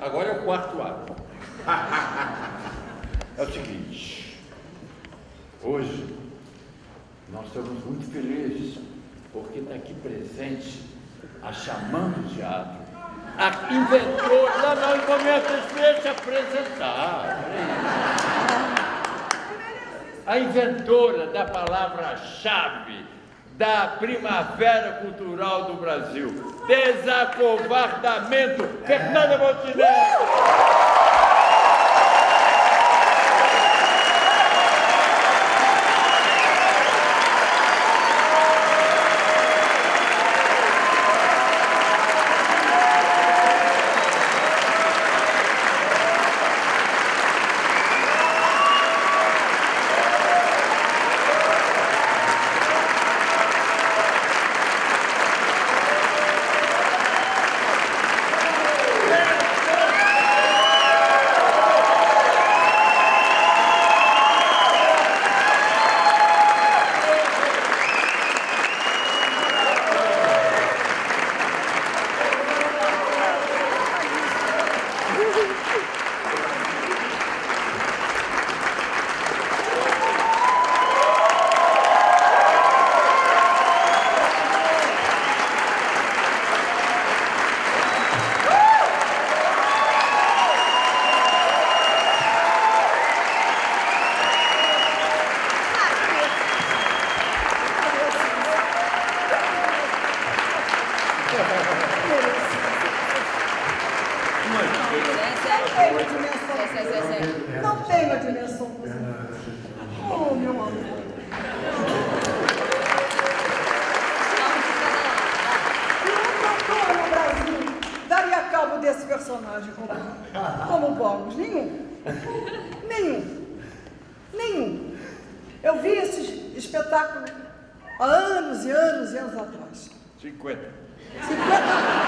agora é o quarto ato. é o seguinte, hoje nós estamos muito felizes porque está aqui presente a Xamã do Teatro, a inventora, não, momento, deixa se apresentar. A inventora da palavra-chave da Primavera Cultural do Brasil. Desacovardamento. Fernanda Montenegro. tem uma dimensão. Sei, não tem uma dimensão positiva. Oh, meu amor. E um cantor no Brasil daria cabo desse personagem como, como Bogus? Nenhum. Nenhum. Nenhum. Eu vi esse espetáculo há anos e anos e anos atrás. 50. 50 anos.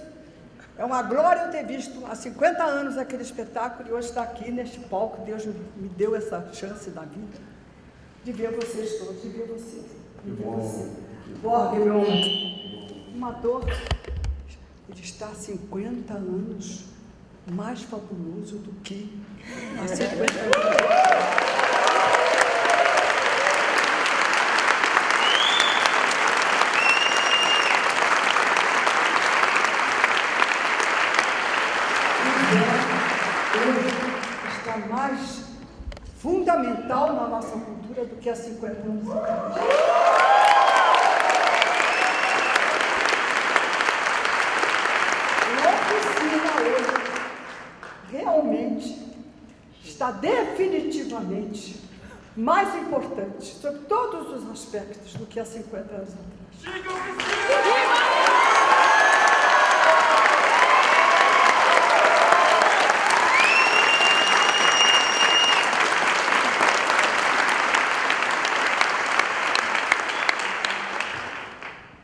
É uma glória eu ter visto há 50 anos aquele espetáculo e hoje estar aqui neste palco. Deus me deu essa chance da vida de ver vocês todos, de ver vocês. De ver você. Borg, meu um ator está há 50 anos mais fabuloso do que há 50 anos. está mais fundamental na nossa cultura do que há 50 anos atrás. realmente está definitivamente mais importante sobre todos os aspectos do que há 50 anos atrás.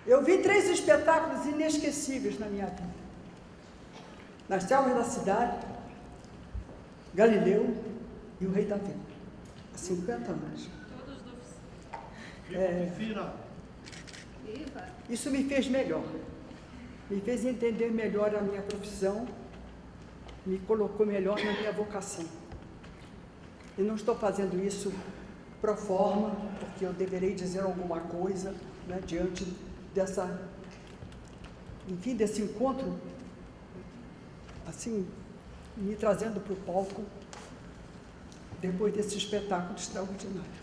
Eu vi três espetáculos na minha vida. Nas selvas da cidade, Galileu e o rei Davi, há 50 anos. Todos do é, Isso me fez melhor, me fez entender melhor a minha profissão, me colocou melhor na minha vocação. E não estou fazendo isso pro forma, porque eu deverei dizer alguma coisa né, diante dessa, enfim, desse encontro, assim, me trazendo para o palco depois desse espetáculo extraordinário.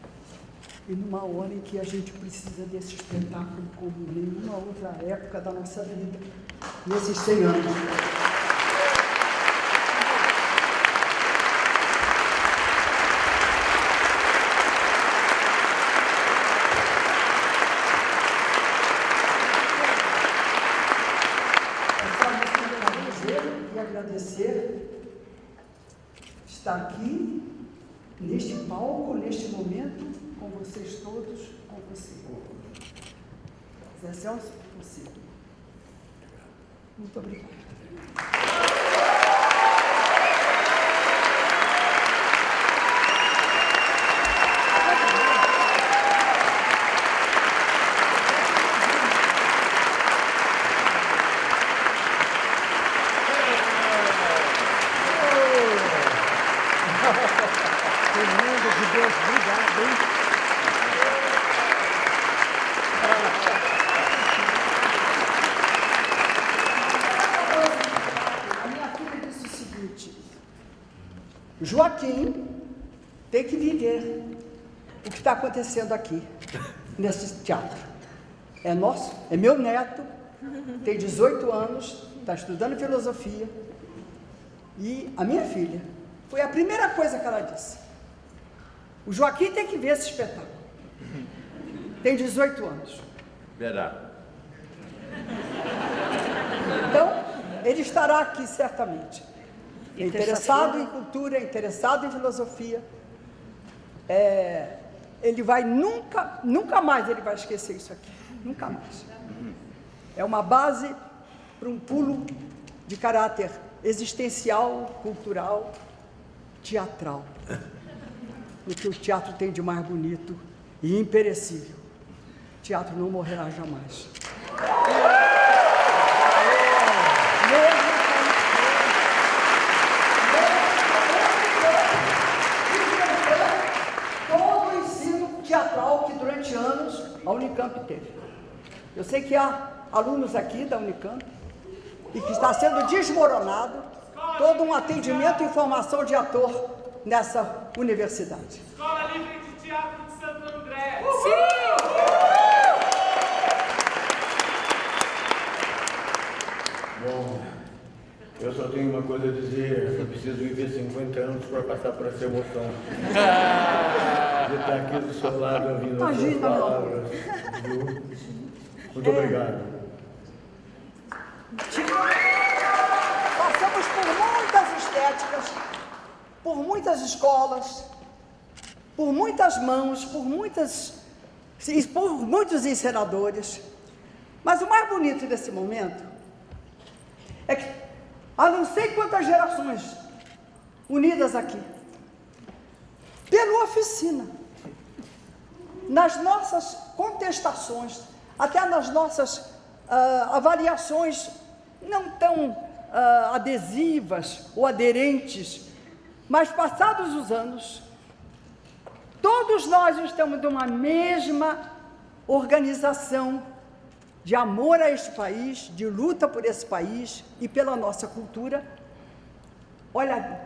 E numa hora em que a gente precisa desse espetáculo como nenhuma outra época da nossa vida, nesses 100 anos. Acontecendo aqui, nesse teatro. É nosso, é meu neto, tem 18 anos, está estudando filosofia. E a minha filha, foi a primeira coisa que ela disse. O Joaquim tem que ver esse espetáculo. Tem 18 anos. Verá. Então, ele estará aqui certamente. É interessado em cultura, interessado em filosofia. É, ele vai nunca, nunca mais ele vai esquecer isso aqui. Nunca mais. É uma base para um pulo de caráter existencial, cultural, teatral. O que o teatro tem de mais bonito e imperecível. O teatro não morrerá jamais. Unicamp teve. Eu sei que há alunos aqui da Unicamp e que está sendo desmoronado todo um atendimento e formação de ator nessa universidade. Escola Livre de Teatro de Santo André. Sim! Bom, eu só tenho uma coisa a dizer, eu preciso viver 50 anos para passar por essa emoção. De estar aqui do seu lado ouvindo as suas palavras. Viu? Muito obrigado. Passamos por muitas estéticas, por muitas escolas, por muitas mãos, por muitas por muitos encenadores. Mas o mais bonito desse momento é que a não sei quantas gerações unidas aqui, pela oficina, nas nossas contestações, até nas nossas uh, avaliações não tão uh, adesivas ou aderentes, mas passados os anos, todos nós estamos numa mesma organização de amor a este país, de luta por esse país e pela nossa cultura. Olha,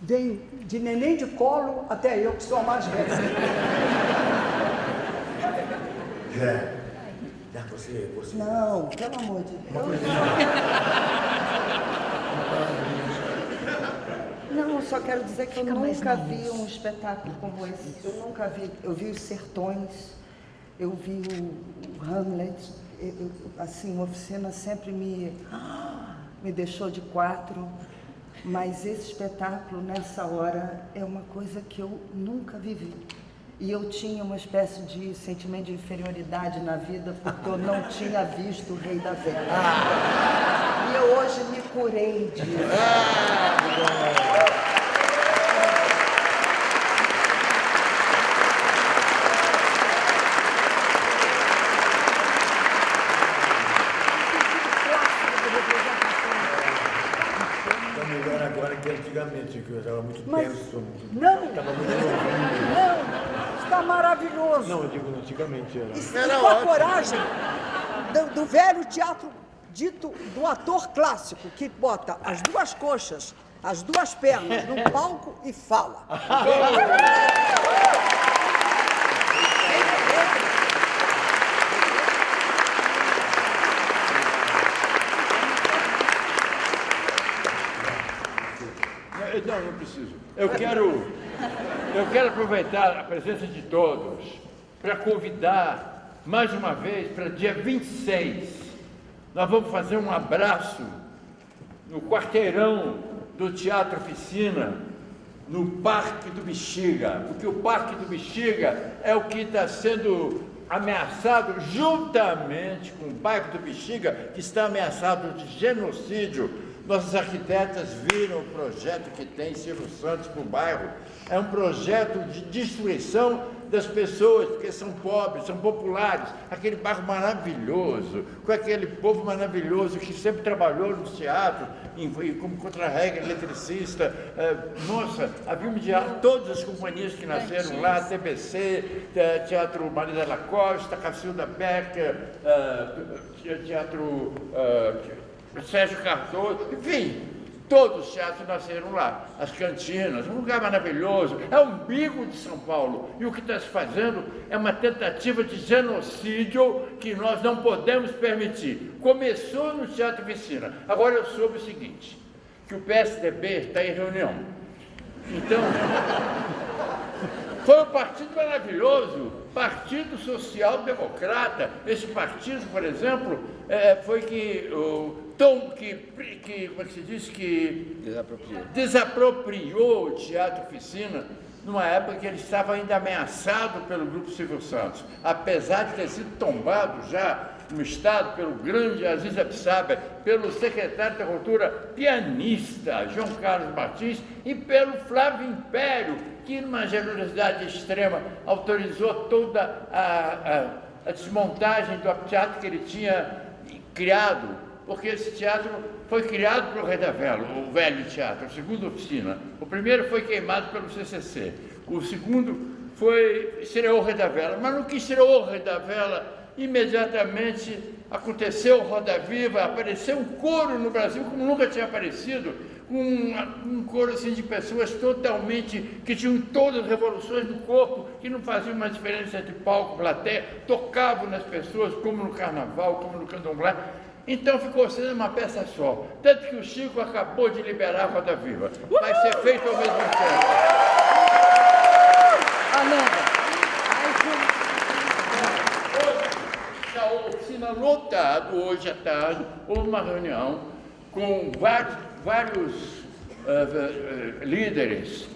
vem de neném de colo até eu, que sou a mais velha. Zé, já você, você. Não, pelo amor de Deus. Não, eu só quero dizer que eu nunca vi um espetáculo como esse. Eu nunca vi. Eu vi os sertões, eu vi o, o Hamlet, eu, assim, a oficina sempre me, me deixou de quatro, mas esse espetáculo, nessa hora, é uma coisa que eu nunca vivi. E eu tinha uma espécie de sentimento de inferioridade na vida, porque eu não tinha visto o Rei da Vela. E eu hoje me curei disso. antigamente, que eu estava muito Mas, tenso. Não, Estava muito novinho. não, está maravilhoso. Não, eu digo antigamente era. E, e com a coragem do, do velho teatro dito do ator clássico, que bota as duas coxas, as duas pernas num palco e fala. Não, não preciso. Eu quero, eu quero aproveitar a presença de todos para convidar mais uma vez para dia 26. Nós vamos fazer um abraço no quarteirão do Teatro Oficina no Parque do Bexiga, porque o Parque do Bexiga é o que está sendo ameaçado juntamente com o bairro do Bexiga, que está ameaçado de genocídio. Nossas arquitetas viram o projeto que tem Silvio Santos para o bairro. É um projeto de destruição das pessoas, porque são pobres, são populares, aquele bairro maravilhoso, com aquele povo maravilhoso que sempre trabalhou no teatro, em, como contra-regra, eletricista. É, nossa, havia um diálogo, todas as companhias que nasceram lá, TBC, Teatro Maria da Costa, Cacilda Becker, é, Teatro é, Sérgio Cardoso, enfim, Todos os teatros nasceram lá, as cantinas, um lugar maravilhoso, é o umbigo de São Paulo. E o que está se fazendo é uma tentativa de genocídio que nós não podemos permitir. Começou no Teatro Vicina. Agora eu soube o seguinte, que o PSDB está em reunião. Então, foi um partido maravilhoso, Partido Social Democrata. Esse partido, por exemplo, é, foi que o Tom, que, que, como é que se diz, que desapropriou. desapropriou o Teatro Oficina numa época que ele estava ainda ameaçado pelo Grupo Silvio Santos, apesar de ter sido tombado já no Estado pelo grande Aziz Absaber, pelo secretário da Cultura pianista João Carlos Martins e pelo Flávio Império, que numa generosidade extrema autorizou toda a, a, a desmontagem do teatro que ele tinha criado porque esse teatro foi criado pelo Vela, o velho teatro, a segunda oficina. O primeiro foi queimado pelo CCC, o segundo foi estreou o Rei da Vela, mas no que estreou o Rei da Vela, imediatamente aconteceu Roda Viva, apareceu um coro no Brasil como nunca tinha aparecido, um, um coro assim, de pessoas totalmente, que tinham todas as revoluções do corpo, que não faziam uma diferença entre palco e plateia, tocavam nas pessoas, como no carnaval, como no candomblé, então ficou sendo uma peça só. Tanto que o Chico acabou de liberar a Roda Viva. Vai ser feito ao mesmo tempo. Amanda. Hoje, a oficina lotada, hoje à tarde, houve uma reunião com vários, vários uh, uh, líderes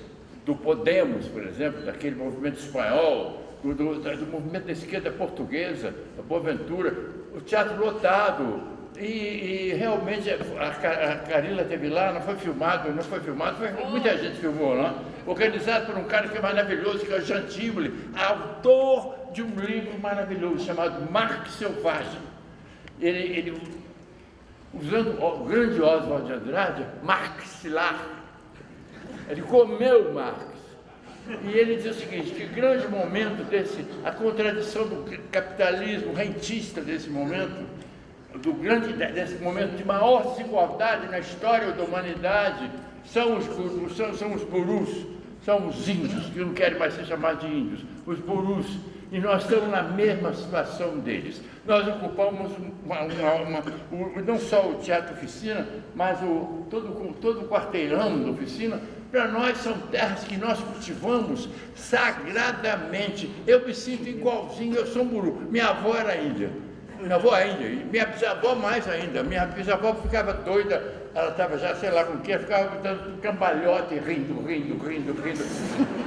do Podemos, por exemplo, daquele movimento espanhol, do, do, do movimento da esquerda portuguesa, da Boaventura, o teatro lotado, e, e, realmente a, a Carila teve lá, não foi filmado, não foi filmado, foi, muita gente filmou lá, organizado por um cara que é maravilhoso, que é o Jean Tible, autor de um livro maravilhoso chamado Marx Selvagem. Ele, ele usando o grande Oswald de Andrade, Marxilar. Ele comeu Marx. E ele diz o seguinte, que grande momento desse, a contradição do capitalismo rentista desse momento, do grande, desse momento de maior desigualdade na história da humanidade são os, são, são os burus, são os índios, que não querem mais ser chamados de índios, os burus. E nós estamos na mesma situação deles. Nós ocupamos uma, uma, uma, não só o teatro oficina, mas o, todo, todo o quarteirão da oficina. Para nós são terras que nós cultivamos sagradamente. Eu me sinto igualzinho, eu sou um buru. Minha avó era índia minha avó ainda, e minha bisavó mais ainda. Minha bisavó ficava doida, ela estava já, sei lá com o que, ficava dando cambalhote, rindo, rindo, rindo, rindo.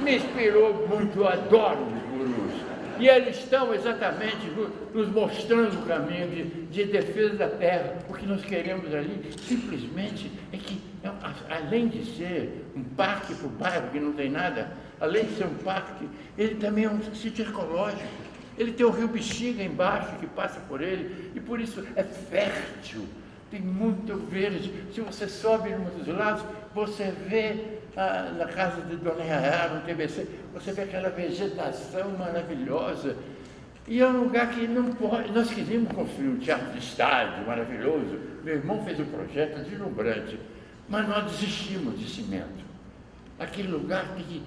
Me inspirou muito, eu adoro os gurus. E eles estão exatamente nos mostrando o caminho de, de defesa da terra. O que nós queremos ali simplesmente é que, além de ser um parque para o bairro que não tem nada, além de ser um parque, ele também é um sítio ecológico. Ele tem o rio Bexiga embaixo que passa por ele e por isso é fértil, tem muito verde. Se você sobe em um dos lados, você vê ah, na casa de Dona Yara, no TBC, você vê aquela vegetação maravilhosa. E é um lugar que não pode. Nós queríamos construir um teatro de estádio maravilhoso. Meu irmão fez um projeto deslumbrante, mas nós desistimos de cimento. Aquele lugar que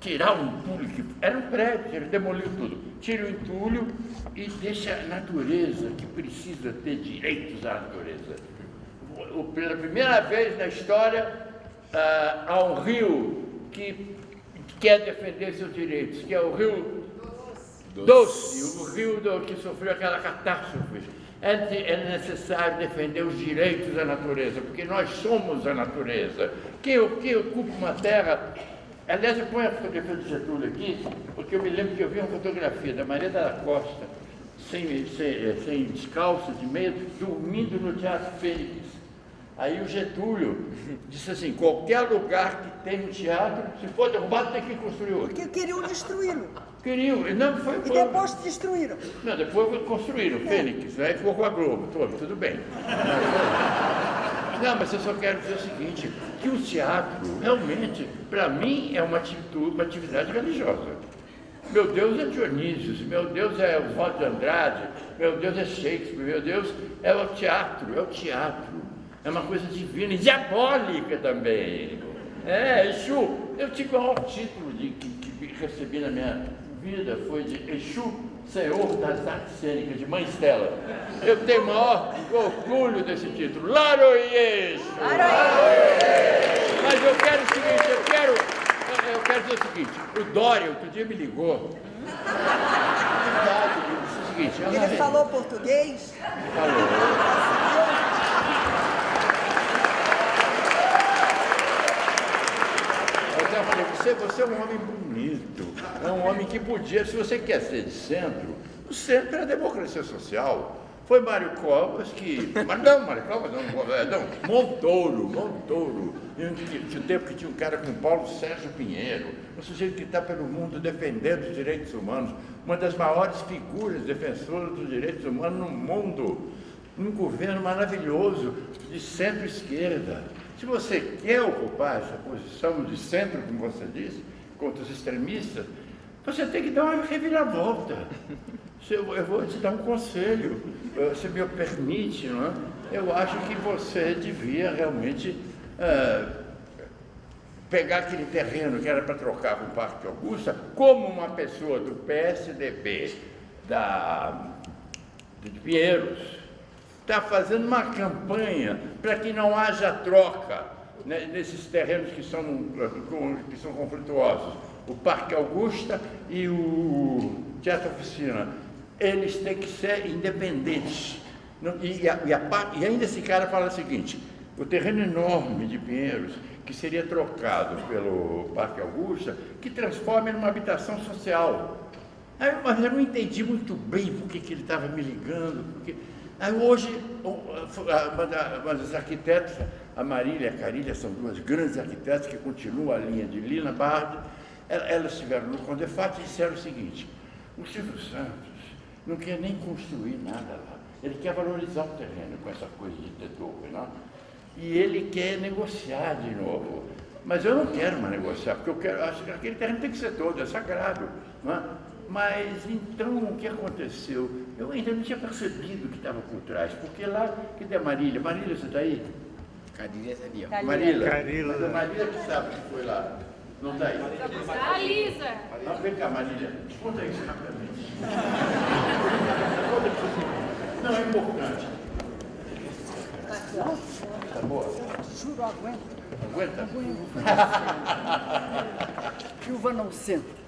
tirar o entulho, que era um prédio, ele demoliu tudo, tira o entulho e deixa a natureza, que precisa ter direitos à natureza. Pela primeira vez na história, ah, há um rio que quer defender seus direitos, que é o rio Doce, Doce o rio do, que sofreu aquela catástrofe. É, é necessário defender os direitos da natureza, porque nós somos a natureza. Quem, quem ocupa uma terra Aliás, eu ponho a fotografia do Getúlio aqui, porque eu me lembro que eu vi uma fotografia da Maria da Costa, sem, sem, eh, sem descalço, de meio, dormindo no Teatro Fênix. Aí o Getúlio disse assim, qualquer lugar que tem um teatro, se for derrubado, tem que construir outro. Porque queriam destruí-lo. Queriam, e não foi... E foi- depois destruíram. não, depois construíram o Fênix, aí ficou com a Globo, tudo, tudo bem. Não, mas eu só quero dizer o seguinte, que o teatro, realmente, para mim, é uma, atitude, uma atividade religiosa. Meu Deus é Dionísio, meu Deus é Oswaldo de Andrade, meu Deus é Shakespeare, meu Deus é o teatro, é o teatro. É uma coisa divina e diabólica também. É, Exu, eu tive o maior título de, que, que recebi na minha vida, foi de Exu, Senhor das Artes Cênicas, de Mãe Estela. Eu tenho o maior orgulho desse título. Laroie! Mas eu quero o seguinte, eu quero, eu- quero dizer o seguinte, o Dória outro dia me ligou. Verdade, ele disse o seguinte, Ele "Ana, falou português. falou. Eu até falei, você, você é um homem bonito, é um homem que podia, se você quer ser de centro, o centro é a democracia social. Foi Mário Covas que. Mas não, Mário Covas não, não, não Montouro, Montouro. Tinha tempo que tinha um cara com Paulo Sérgio Pinheiro, um sujeito que está pelo mundo defendendo os direitos humanos, uma das maiores figuras defensoras dos direitos humanos no mundo um governo maravilhoso de centro-esquerda. Se você quer ocupar essa posição de centro, como você disse, contra os extremistas, você tem que dar uma reviravolta. Eu vou te dar um conselho, eh, se me permite, não é? eu acho que você devia realmente eh, pegar aquele terreno que era para trocar com o Parque Augusta, como uma pessoa do PSDB, da, de Pinheiros, está fazendo uma campanha para que não haja troca né, nesses terrenos que são, que são conflituosos. O Parque Augusta e o Teatro Oficina. Eles têm que ser independentes. E, a- e a e ainda esse cara fala o seguinte, o terreno enorme de Pinheiros, que seria trocado pelo Parque Augusta, que transforma numa habitação social. Aí, mas eu não entendi muito bem por que ele estava me ligando. Porque... Aí hoje, o- a- uma da- uma das arquitetas, a Marília e a Carília, são duas grandes arquitetas que continuam a linha de Lina Bard, el- elas estiveram no Condefat e disseram o seguinte, o Silvio Santos não quer nem construir nada lá. Ele quer valorizar o terreno com essa coisa de torre, não? E ele quer negociar de novo. Mas eu não quero mais negociar, porque eu quero, acho que aquele terreno tem que ser todo, é sagrado. Não é? Mas então o que aconteceu? Eu ainda não tinha percebido o que estava por trás, porque lá, cadê a Marília? Marília, você está aí? Carinha ali, ó. Marília? Carila. Mas a Marília que sabe que foi lá. Não está aí? A Lisa. Ah, vem cá, Marília. Conta isso rapidamente. Conta isso. Não, é importante. Tá boa? Juro, aguenta. Aguenta? Viúva não senta.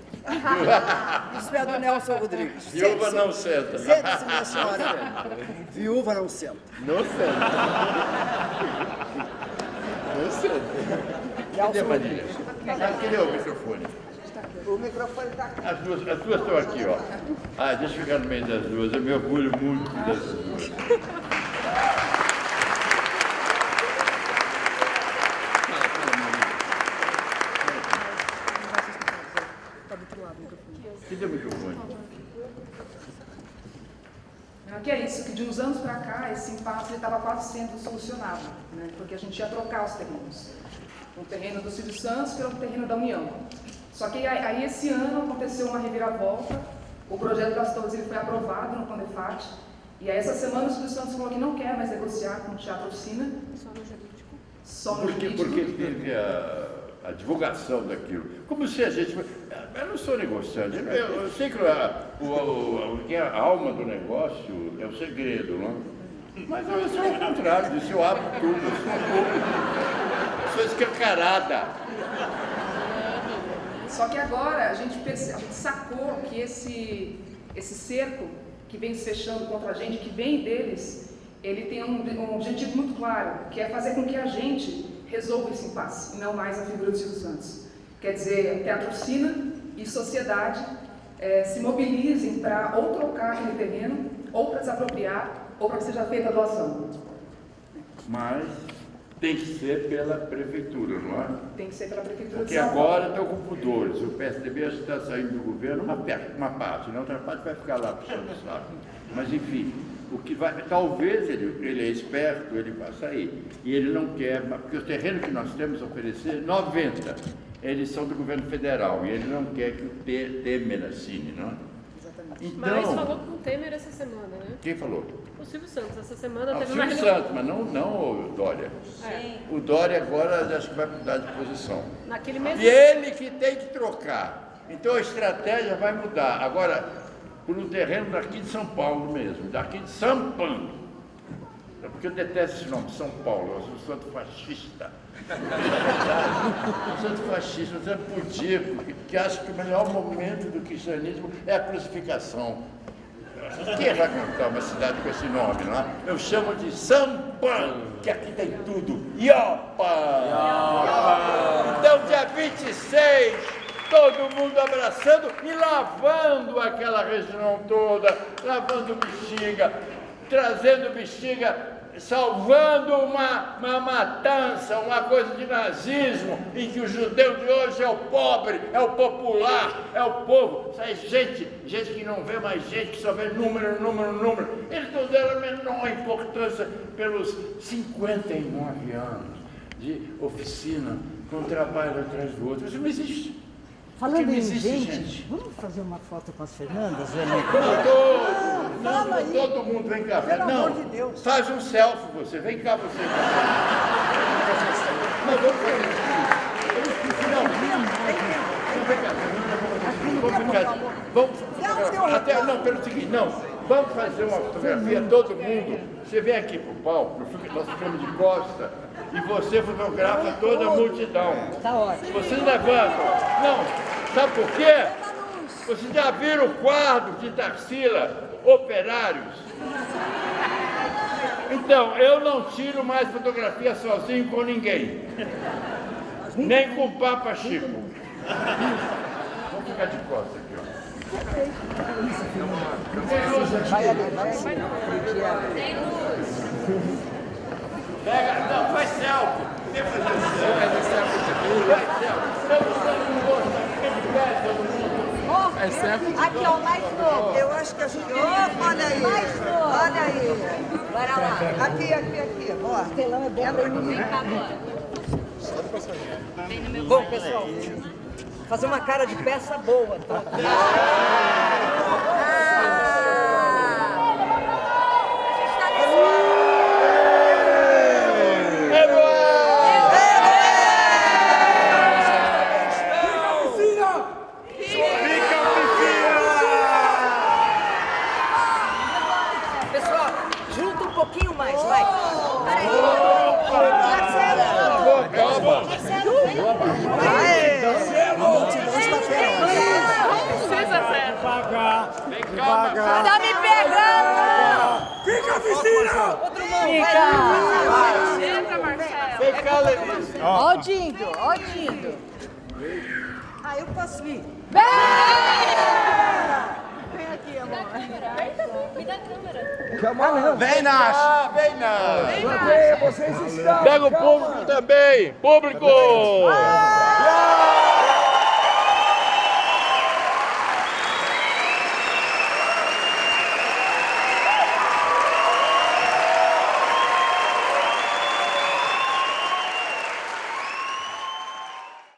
Isso é do Nelson Rodrigues. Viúva não senta. Sente-se, minha senhora. Viúva não senta. Não sei. Não sei. Cadê Nelson a Marília? Ah, cadê o microfone? O microfone está aqui. As duas, as duas estão aqui, ó. Ah, deixa eu ficar no meio das duas. Eu me orgulho muito dessas duas. Cadê o microfone? Que é isso, que de uns anos para cá esse impasse estava quase sendo solucionado, né? porque a gente ia trocar os terrenos. Um terreno do Silvio Santos pelo terreno da União. Só que aí, aí esse ano aconteceu uma reviravolta, o projeto das torres ele foi aprovado no Condefat, e aí essa semana o Silvio Santos falou que não quer mais negociar com o Teatro Oficina. Só no jurídico. Só no Porque, jurídico. porque teve a, a divulgação daquilo. Como se a gente. Eu não sou negociante. Eu, eu sei que a, o, que a alma do negócio é o segredo, não? Mas eu sou o contrário disso. Eu abro tudo. Eu sou público. Sou escancarada. Só que agora a gente, perce- a gente sacou que esse, esse cerco que vem se fechando contra a gente, que vem deles, ele tem um, um objetivo muito claro, que é fazer com que a gente resolva esse impasse, e não mais a figura do Silvio Santos. Quer dizer, que a torcida e sociedade eh, se mobilizem para ou trocar aquele terreno, ou para desapropriar, ou para que seja feita a doação. Mas tem que ser pela prefeitura, não é? Tem que ser pela Prefeitura Porque agora estão com pudores. O PSDB está saindo do governo uma, uma parte, na outra parte vai ficar lá puxando o saco. Mas enfim, o que vai, talvez ele, ele é esperto, ele vai sair. E ele não quer, porque o terreno que nós temos a oferecer, 90, eles são do governo federal e ele não quer que o Te- Temer assine, não é? Exatamente. Mas Então, falou com o Temer essa semana, né? quem falou? O Silvio Santos, essa semana Ah, o teve uma Silvio. Santos, mas não, não o Dória. É, O Dória agora acho que vai mudar de posição. naquele mesmo. E ele que tem que trocar. Então a estratégia vai mudar. Agora, por um terreno daqui de São Paulo mesmo, daqui de São Paulo. Porque eu detesto esse nome, São Paulo, eu sou santo fascista. um santo fascista, um santo pudico, que, que que o melhor momento do cristianismo é a crucificação. Quem vai cantar uma cidade com esse nome, não é? Eu chamo de Paulo, que aqui tem tudo. Iopa! Então, dia 26, todo mundo abraçando e lavando aquela região toda, lavando bexiga, trazendo bexiga, salvando uma, uma matança, uma coisa de nazismo, em que o judeu de hoje é o pobre, é o popular, é o povo. Sai gente, gente que não vê mais gente, que só vê número, número, número. Eles não deram a menor importância pelos 59 anos de oficina, com trabalho atrás do outro. Isso não existe. Falando em existe gente, vamos fazer uma foto com as Fernandas, Não, todo, não, Fala aí. todo mundo vem cá. Pelo não, amor de Deus. faz um selfie você, vem cá você. Não, vamos fazer isso. Não, não, vem cá. Vamos ficar, vamos fotografar. Até, não, pelo seguinte, não, vamos fazer uma fotografia, todo mundo. Você vem aqui pro palco, nós ficamos de costa, e você fotografa toda a multidão. Tá ótimo. Vocês levantam. Não, sabe por quê? Vocês já viram o quadro de Tarsila, Operários? Então, eu não tiro mais fotografia sozinho com ninguém. Nem com o Papa Chico. Vamos ficar de costas aqui, ó. Tem luz. Vai ali, vai. Pega, não, faz selfie. Vem fazer selfie. Faz selfie. Estamos dando um rosto aqui, fica de pé, todo mundo. É certo? Aqui, ó, mais novo. Eu acho que a gente... Opa, olha aí. Mais novo. Olha aí. Bora lá. Aqui, aqui, aqui. Ó. Telão é bom pra mim. Bom, pessoal, fazer uma cara de peça boa. Tá? junta um pouquinho mais, vai. Peraí. Marcelo. Calma. Vem cá, Tá me pegando! vem cá, Lenise. Ó o Dindo, ó o Dindo. Ah, eu posso ir. Vem aqui, amor. Me dá a câmera. Vem, Nath! Ah, vem. Plateia, vocês estão. Pega o público também. Público!